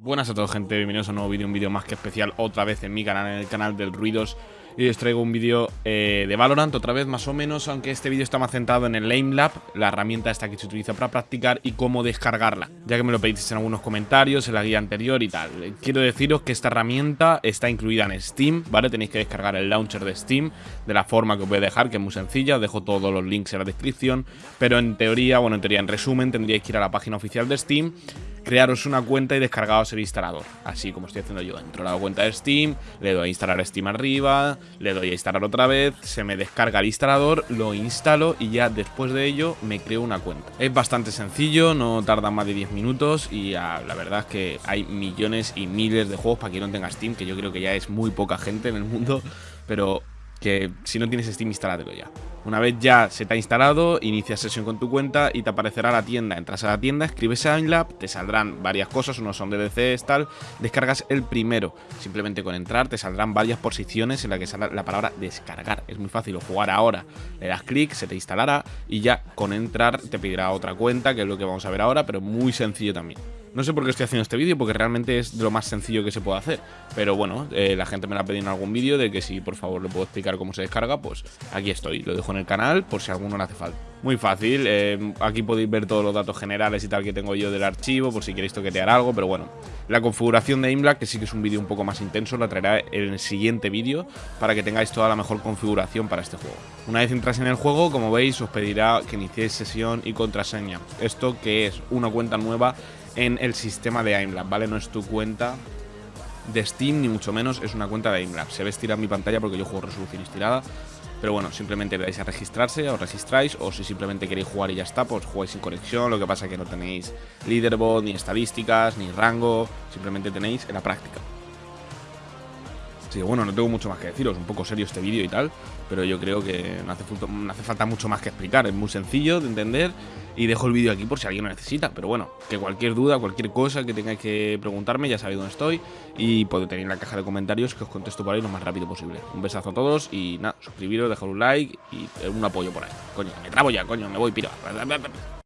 Buenas a todos gente, bienvenidos a un nuevo vídeo, un vídeo más que especial otra vez en mi canal, en el canal del Ruidos Y os traigo un vídeo eh, de Valorant otra vez más o menos, aunque este vídeo está más centrado en el Aim Lab La herramienta esta que se utiliza para practicar y cómo descargarla Ya que me lo pedisteis en algunos comentarios, en la guía anterior y tal Quiero deciros que esta herramienta está incluida en Steam, ¿vale? Tenéis que descargar el launcher de Steam de la forma que os voy a dejar, que es muy sencilla dejo todos los links en la descripción Pero en teoría, bueno en teoría en resumen tendríais que ir a la página oficial de Steam crearos una cuenta y descargaros el instalador. Así como estoy haciendo yo. Entro a la cuenta de Steam, le doy a instalar Steam arriba, le doy a instalar otra vez, se me descarga el instalador, lo instalo y ya después de ello me creo una cuenta. Es bastante sencillo, no tarda más de 10 minutos y la verdad es que hay millones y miles de juegos para quien no tenga Steam, que yo creo que ya es muy poca gente en el mundo, pero que si no tienes Steam, instálatelo ya. Una vez ya se te ha instalado, inicias sesión con tu cuenta y te aparecerá la tienda. Entras a la tienda, escribes AimLab, te saldrán varias cosas, unos son DDCs, tal. Descargas el primero. Simplemente con entrar te saldrán varias posiciones en las que sale la palabra descargar. Es muy fácil, o jugar ahora, le das clic, se te instalará y ya con entrar te pedirá otra cuenta, que es lo que vamos a ver ahora, pero muy sencillo también. No sé por qué estoy haciendo este vídeo, porque realmente es de lo más sencillo que se puede hacer. Pero bueno, eh, la gente me la ha pedido en algún vídeo de que si por favor le puedo explicar cómo se descarga, pues aquí estoy. Lo dejo en el canal por si alguno le hace falta. Muy fácil, eh, aquí podéis ver todos los datos generales y tal que tengo yo del archivo, por si queréis toquetear algo, pero bueno. La configuración de Aimblack, que sí que es un vídeo un poco más intenso, la traerá en el siguiente vídeo para que tengáis toda la mejor configuración para este juego. Una vez entras en el juego, como veis, os pedirá que iniciéis sesión y contraseña. Esto que es una cuenta nueva en el sistema de AimLab, ¿vale? No es tu cuenta de Steam, ni mucho menos, es una cuenta de AimLab. Se ve estirada mi pantalla porque yo juego resolución estirada. Pero bueno, simplemente le a registrarse, os registráis, o si simplemente queréis jugar y ya está, pues jugáis sin conexión, lo que pasa es que no tenéis leaderboard, ni estadísticas, ni rango, simplemente tenéis en la práctica. Sí, bueno, no tengo mucho más que deciros, un poco serio este vídeo y tal, pero yo creo que no hace, no hace falta mucho más que explicar, es muy sencillo de entender y dejo el vídeo aquí por si alguien lo necesita. Pero bueno, que cualquier duda, cualquier cosa que tengáis que preguntarme, ya sabéis dónde estoy y podéis tener en la caja de comentarios que os contesto por ahí lo más rápido posible. Un besazo a todos y nada, suscribiros, dejar un like y un apoyo por ahí. Coño, me trabo ya, coño, me voy, piro.